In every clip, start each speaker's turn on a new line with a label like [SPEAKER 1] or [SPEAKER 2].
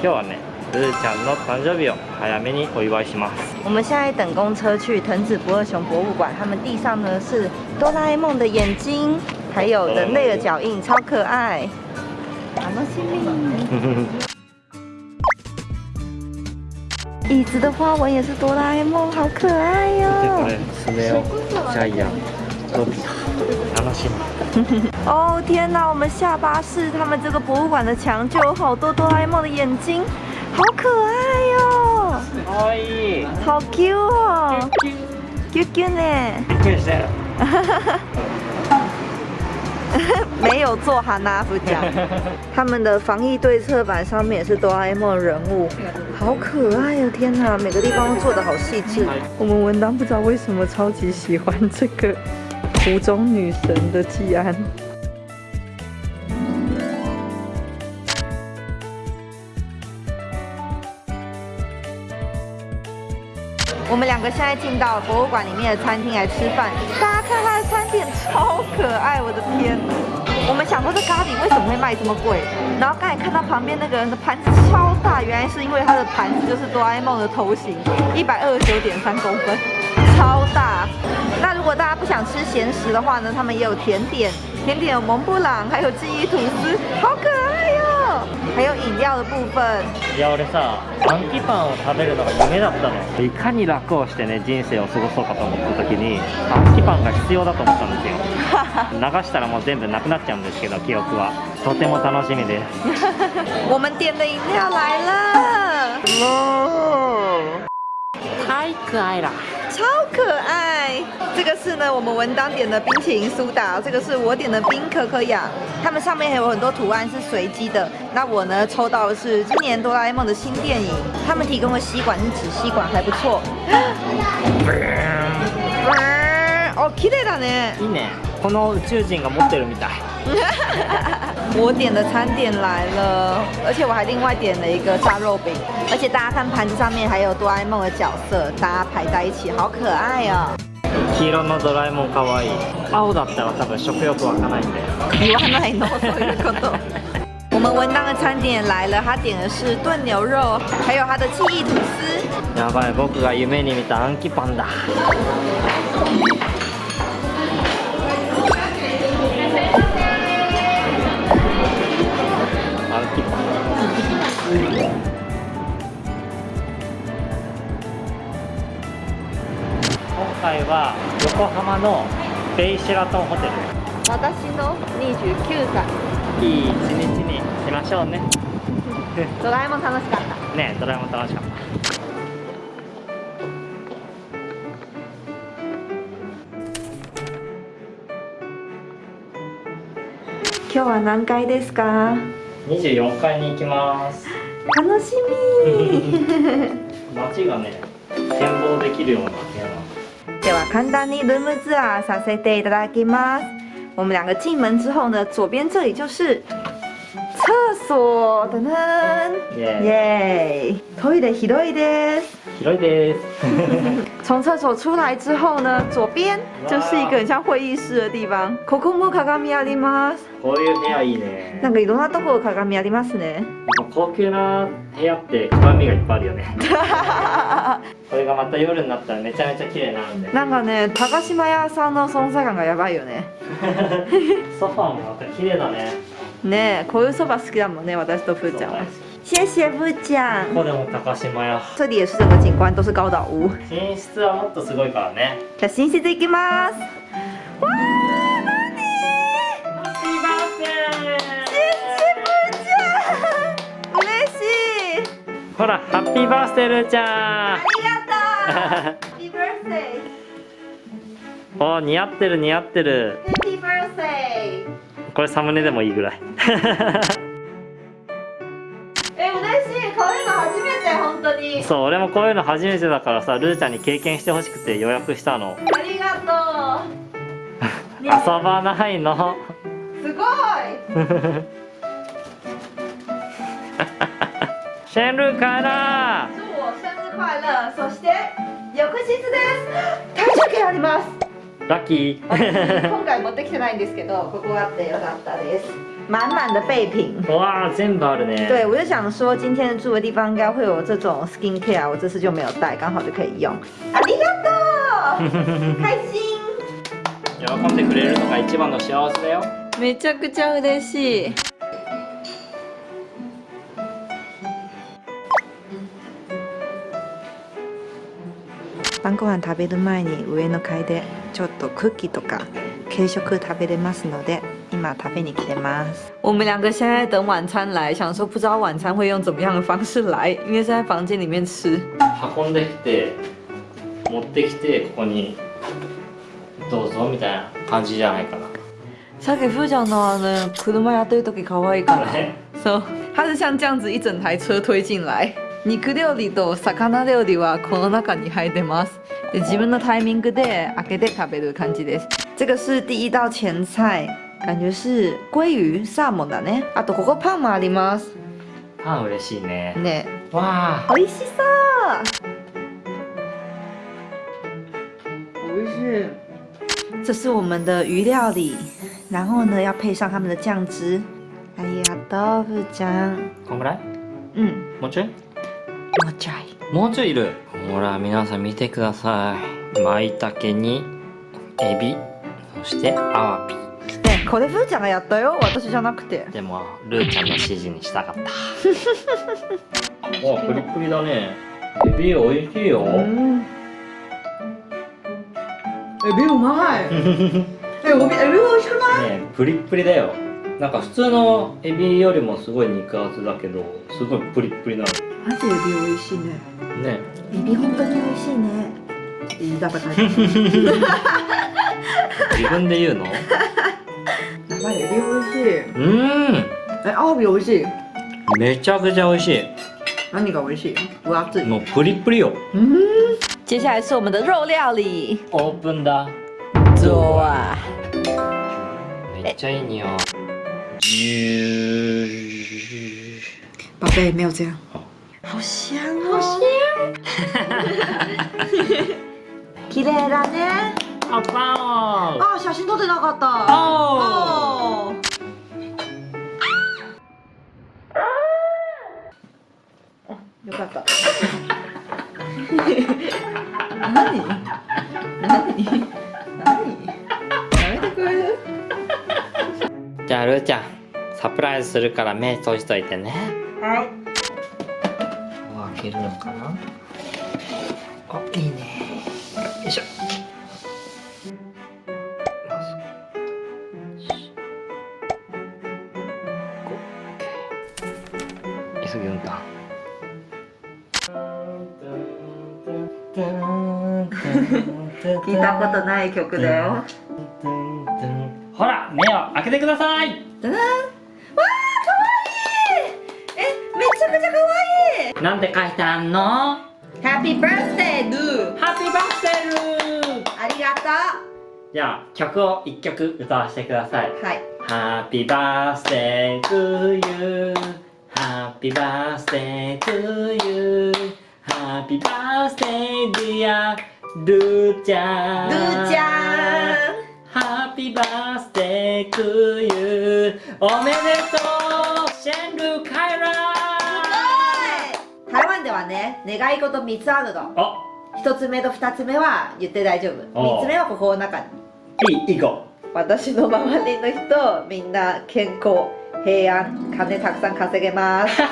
[SPEAKER 1] 今日はねルーちゃんの誕生日を早めにお祝いします
[SPEAKER 2] 我们现在等公车去藤子不二雄博物馆，他们地上呢是哆啦 A 梦的眼睛，还有人类的脚印，超可爱。楽しみ。椅子的花纹也是哆啦 A 梦，好可爱哟、
[SPEAKER 1] これ爪をジャイ アンのび太楽しみ
[SPEAKER 2] 哦天哪！我们下巴士他们这个博物馆的墙就有好多哆啦 A 梦的眼睛，好可爱哟、
[SPEAKER 1] かわいい
[SPEAKER 2] 好 Q 哦，Q Q 呢？
[SPEAKER 1] びっくりしたよ
[SPEAKER 2] 没有做哈纳夫奖。他们的防疫对策板上面也是哆啦 A 梦的人物，好可爱哦！天哪，每个地方都做的好细致。我们文当不知道为什么超级喜欢这个 湖中女神的季安。我们两个现在进到博物馆里面的餐厅来吃饭，大家看它的餐点超可爱，我的天！我们想说这咖喱为什么会卖这么贵？然后刚才看到旁边那个人的盘子超大，原来是因为他的盘子就是哆啦 A 梦的头型，一百二十九点三公分，超大。那如果大家不想吃咸食的话呢，他们也有甜点，甜点有蒙布朗，还有记忆吐司，好可爱哟、还有饮料的部分。
[SPEAKER 1] いや俺さアンキパンを食べるのが夢だったのいかに楽をしてね人生を過ごそうかと思った時にアンキパンが必要だと思ったんですよ流したらもう全部なくなっちゃうんですけど記憶はとても楽しみです
[SPEAKER 2] 我们点的饮料来了，哦，
[SPEAKER 1] 太可愛啦
[SPEAKER 2] 超可爱！这个是呢，我们文当点的冰淇淋苏打，这个是我点的冰可可雅，它们上面还有很多图案是随机的。那我呢抽到的是今年哆啦 A 梦的新电影，他们提供的吸管是纸吸管，还不错。哦，綺麗だね。
[SPEAKER 1] いいねこの宇宙人が持ってるみたい
[SPEAKER 2] 我点的餐点来了，而且我还另外点了一个炸肉饼，而且大家看盘子上面还有哆啦 A 梦的角色，大家排在一起，好可爱哦。
[SPEAKER 1] 黄色のドラえもんかわいい青だったら多分食欲湧かないんだよ
[SPEAKER 2] 言わないのそういうこと。我们文当的餐点也来了，他点的是炖牛肉，还有他的记忆吐司。
[SPEAKER 1] やばい僕が夢に見たアンキパンだ 回は横浜のベイシェラトンホテル
[SPEAKER 2] 私の29歳。
[SPEAKER 1] いい一日にしましょうね
[SPEAKER 2] ドラえもん楽しかった。
[SPEAKER 1] ねえドラえもん楽しかった
[SPEAKER 2] 今日は何階ですか
[SPEAKER 1] ？24階に行きます
[SPEAKER 2] 楽しみ。
[SPEAKER 1] 街がね展望できるような部屋なの
[SPEAKER 2] では簡単にルームツアーさせていただきます。我们两个进门之后呢，左边这里就是厕所，噔噔，
[SPEAKER 1] イエーイ
[SPEAKER 2] 耶！トイレ広いです。
[SPEAKER 1] 広いです
[SPEAKER 2] 从厕所出来之后呢，左边就是一个很像会議室的地方。ここも鏡あります。
[SPEAKER 1] こういう部屋いいね
[SPEAKER 2] なんかいろんなところ鏡ありますね。
[SPEAKER 1] 高級な部屋って鏡がいっぱいあるよね これがまた夜になったらめちゃめちゃ綺麗になるんで
[SPEAKER 2] なんかね、高島屋さんの存在感がやばいよね。
[SPEAKER 1] ソファーもまた綺麗だね
[SPEAKER 2] ねえ、こういうそば好きだもんね、私とふーちゃんは。谢谢ふーちゃん。
[SPEAKER 1] ここでも高島屋
[SPEAKER 2] 这里也是整个景观都是高岛屋。
[SPEAKER 1] 寝室はもっとすごいからね
[SPEAKER 2] じゃあ寝室行きます。わー、なに
[SPEAKER 1] ハッピーバースデ
[SPEAKER 2] 谢谢ふーちゃん。嬉しい。
[SPEAKER 1] ーほらハッピーバースデールーちゃん
[SPEAKER 2] ありがとう。ハッピーバースデ
[SPEAKER 1] お似合ってる似合ってる
[SPEAKER 2] ー。ハッピーバースデ
[SPEAKER 1] これサムネでもいいぐらい
[SPEAKER 2] ー。え、嬉しい。こういうの初めて、本当に。
[SPEAKER 1] そう俺もこういうの初めてだからさルーちゃんに経験してほしくて予約したの
[SPEAKER 2] ありがとう。ね
[SPEAKER 1] 遊ばないの
[SPEAKER 2] すごい。
[SPEAKER 1] シェンルーから
[SPEAKER 2] 祝我生日快乐。そして翌日です。体重計あります。
[SPEAKER 1] ラッキ
[SPEAKER 2] 私
[SPEAKER 1] ー
[SPEAKER 2] 今回持ってきてないんですけど、ここあってよかったです。满满的备品。
[SPEAKER 1] 哇全部あるね
[SPEAKER 2] 对，我就想说，今天住的地方应该会有这种 skin care，我这次就没有带，刚好就可以用。ありがとう，开心。
[SPEAKER 1] 喜んでくれるのが一番の幸せだよ
[SPEAKER 2] めちゃくちゃ嬉しい。晩ご飯食べる前に上の階でちょっとクッキーとか軽食食べれますので今食べに来てます。我们两个现在等晚餐来，想说不知道晚餐会用怎么样的方式来，因为是在房间里面吃。
[SPEAKER 1] 運んできて持ってきてここにどうぞみたいな感じじゃないかな
[SPEAKER 2] さっきふーちゃんのあの車やってる時可愛いから。
[SPEAKER 1] ね
[SPEAKER 2] そう、它是像这样子一整台车推进来。肉料理と魚料理はこの中に入ってます。で自分のタイミングで開けて食べる感じです。这个是第一道前菜，感觉是鲑鱼サーモンだね。あとここパンもあります。
[SPEAKER 1] パン嬉しいね
[SPEAKER 2] ね、
[SPEAKER 1] わあ
[SPEAKER 2] 美味しそう。美味しい。这是我们的鱼料理，然后呢要配上他们的酱汁。ありがとう、ふーちゃん。
[SPEAKER 1] こんぐらい？
[SPEAKER 2] 嗯，
[SPEAKER 1] もうちょい？
[SPEAKER 2] もうちょい。
[SPEAKER 1] もうちょいいる？ほら皆さん見てください舞茸にエビそしてアワビ
[SPEAKER 2] ね、これふーちゃんがやったよ。私じゃなくて。
[SPEAKER 1] でもルーちゃんの指示にしたかったおプリプリだねエビおいしいよ
[SPEAKER 2] 嗯。エビうまい。え、おびエビ美味しくない？
[SPEAKER 1] ねプリップリだよなんか普通のエビよりもすごい肉厚だけどすごいプリップリな
[SPEAKER 2] マジエビ美味しいね。
[SPEAKER 1] のね
[SPEAKER 2] エビ本当に美味しいね。いいだから書いて
[SPEAKER 1] 自分で言うの？
[SPEAKER 2] やばいエビ美味しい。
[SPEAKER 1] うーん
[SPEAKER 2] え、アワビ美味しい？
[SPEAKER 1] めちゃくちゃ美味しい
[SPEAKER 2] 何が美味しい？分厚い。
[SPEAKER 1] もうプリップリよ
[SPEAKER 2] 嗯。接下来是我们的肉料理。
[SPEAKER 1] オープンだ
[SPEAKER 2] 做啊。
[SPEAKER 1] めっちゃいい匂いジュー
[SPEAKER 2] 宝贝，没有这样。
[SPEAKER 1] 好
[SPEAKER 2] 好香哦。好香。綺麗だね。
[SPEAKER 1] あパン
[SPEAKER 2] あ、写真撮ってなかった。
[SPEAKER 1] おー。
[SPEAKER 2] およかった。何？何？何？やめてくれる？
[SPEAKER 1] じゃあルーちゃんサプライズするから目閉じといてね
[SPEAKER 2] はい。
[SPEAKER 1] 開けるのかなう急ぎ運転
[SPEAKER 2] 聞いたことない曲だよ。
[SPEAKER 1] ほら目を開けてください。
[SPEAKER 2] わあ、可愛いえ、めちゃくちゃ可愛い
[SPEAKER 1] なんて書いてあんの
[SPEAKER 2] ？Happy birthday, Lou!
[SPEAKER 1] ハッピーバースデールー
[SPEAKER 2] ありがと
[SPEAKER 1] じゃあ曲を一曲歌わせてくださいう
[SPEAKER 2] はい。
[SPEAKER 1] Happy birthday to you Happy birthday to you. Happy birthday dear ルーちゃん
[SPEAKER 2] ルーちゃん
[SPEAKER 1] Happy birthday to you. おめでとう。シェンルカイラ。
[SPEAKER 2] 台湾ではね、願い事3つあるの。
[SPEAKER 1] あ。
[SPEAKER 2] 1つ目と2つ目は言って大丈夫。
[SPEAKER 1] お
[SPEAKER 2] 3つ目はここの中に。
[SPEAKER 1] いいいい子
[SPEAKER 2] 私の周りの人、みんな健康、平安、金たくさん稼げます。
[SPEAKER 1] オ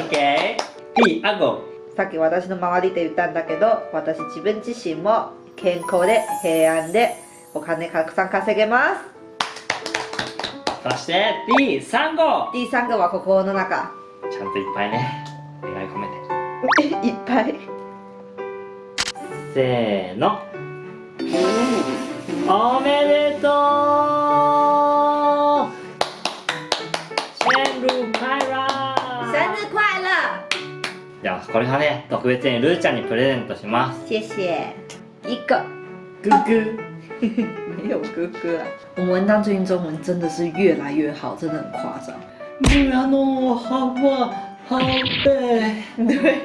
[SPEAKER 1] ッケーいいあご
[SPEAKER 2] さっき私の周りって言ったんだけど、私自分自身も健康で平安でお金たくさん稼げます。
[SPEAKER 1] そして B 3号
[SPEAKER 2] 第3個はここの中。
[SPEAKER 1] ちゃんといっぱいね願い込めて
[SPEAKER 2] いっぱい。
[SPEAKER 1] せーのおめでとうゃあこれはね特別にルーちゃんにプレゼントします
[SPEAKER 2] 谢谢。一个。
[SPEAKER 1] グッグ
[SPEAKER 2] 没有哥哥啊。我们文当最近中文真的是越来越好，真的很夸张。
[SPEAKER 1] ブラの幅ハベ
[SPEAKER 2] 对，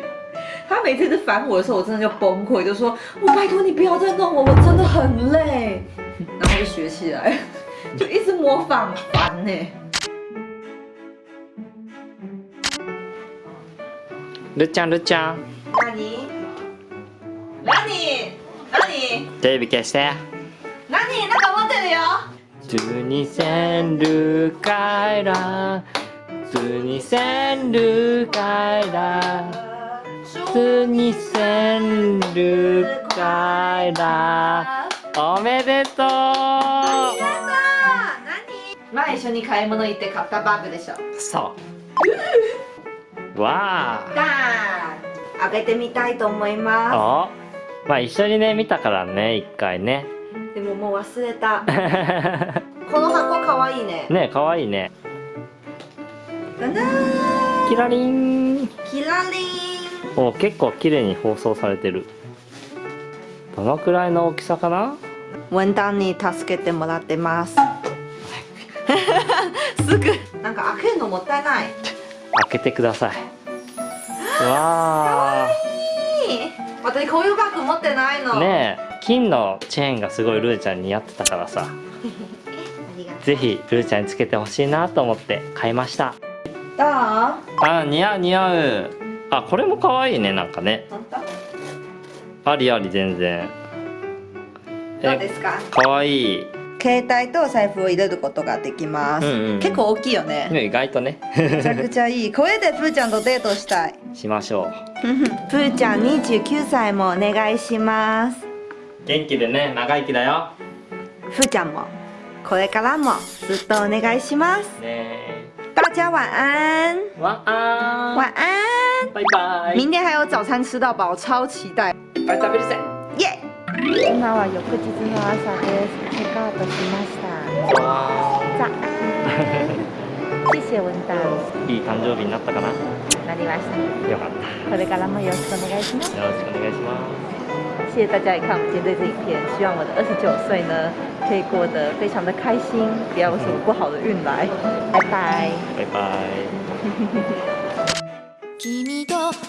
[SPEAKER 2] 他每次是烦我的时候，我真的就崩溃，就说：“我拜托你不要再弄我，我真的很累。”然后就学起来。 就一直模仿，烦呢、
[SPEAKER 1] るっちゃんるっちゃん。
[SPEAKER 2] 那你，那你，那你，
[SPEAKER 1] テレビ消して。
[SPEAKER 2] 那你那个持ってるよ。
[SPEAKER 1] 普通にせんるかいら。普通にせんるかいら。普通にせんるかいら。おめでとう。
[SPEAKER 2] 何？前一緒に買い物行って買ったバッグでしょ。
[SPEAKER 1] そうわあ
[SPEAKER 2] だー開けてみたいと思いま
[SPEAKER 1] あまあ一緒にね見たからね一回ね
[SPEAKER 2] す。でももう忘れた。この箱かわいいね。
[SPEAKER 1] ねかわいいねキラリン
[SPEAKER 2] キラリン。
[SPEAKER 1] お結構綺麗に包装されてるどのくらいの大きさかな？
[SPEAKER 2] 文旦に助けてもらってます。すぐなんか開けるのもったいない。
[SPEAKER 1] 開けてくださいわ
[SPEAKER 2] いい私こういうバッグ持ってないの。
[SPEAKER 1] あねえ金のチェーンがすごいルーちゃんに似合ってたからさ ぜひルーちゃんにつけてほしいなと思って買いました
[SPEAKER 2] う。どう？
[SPEAKER 1] あ似合う似合うあこれも可愛いねなんかね？ありあり全然
[SPEAKER 2] どうですか？
[SPEAKER 1] 可愛い
[SPEAKER 2] 携帯とお財布を入れることができます。
[SPEAKER 1] うんうん
[SPEAKER 2] 結構大きいよね。
[SPEAKER 1] ね意外とね
[SPEAKER 2] めちゃくちゃいい。これでプーちゃんとデートしたい。
[SPEAKER 1] しましょ
[SPEAKER 2] プーちゃん29歳もお願いします。
[SPEAKER 1] う元気でね長生きだよ
[SPEAKER 2] ふーちゃんもこれからもずっとお願いします。
[SPEAKER 1] ね
[SPEAKER 2] 大家晚安，
[SPEAKER 1] え晚安
[SPEAKER 2] 晚安。
[SPEAKER 1] バイバイ
[SPEAKER 2] 明天还有早餐吃到饱，超期待。
[SPEAKER 1] いっぱい食べるぜ
[SPEAKER 2] 耶！今は翌日の朝です。チェックアウトしました。
[SPEAKER 1] わ
[SPEAKER 2] 早安。谢谢文丹。
[SPEAKER 1] ーいい誕生日になったかな？よ
[SPEAKER 2] なりました。
[SPEAKER 1] かった
[SPEAKER 2] これからもよろしくお願いします。
[SPEAKER 1] よろしくお願いします
[SPEAKER 2] 谢谢大家也看我们今天这支影片，希望我的二十九岁呢可以过得非常的开心，不要有什么不好的运来。拜拜。
[SPEAKER 1] バイ